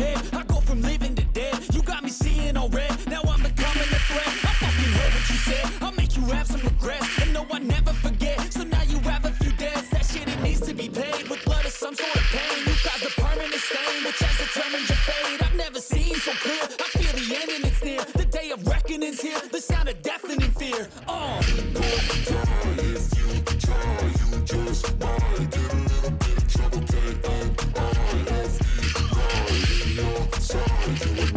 prepared. I go from living to dead. You got me seeing all red. Now I'm becoming a threat. I fucking heard what you said. I'll make you have some regrets. And no, I never forget. So now you have a few debts. That shit, it needs to be paid with blood or some sort of pain. You caused a permanent stain, which has determined your fate. I've never seen so clear. I feel the end and it's near. The day of reckoning's here. The sound of deafening fear. Oh. Trouble, can't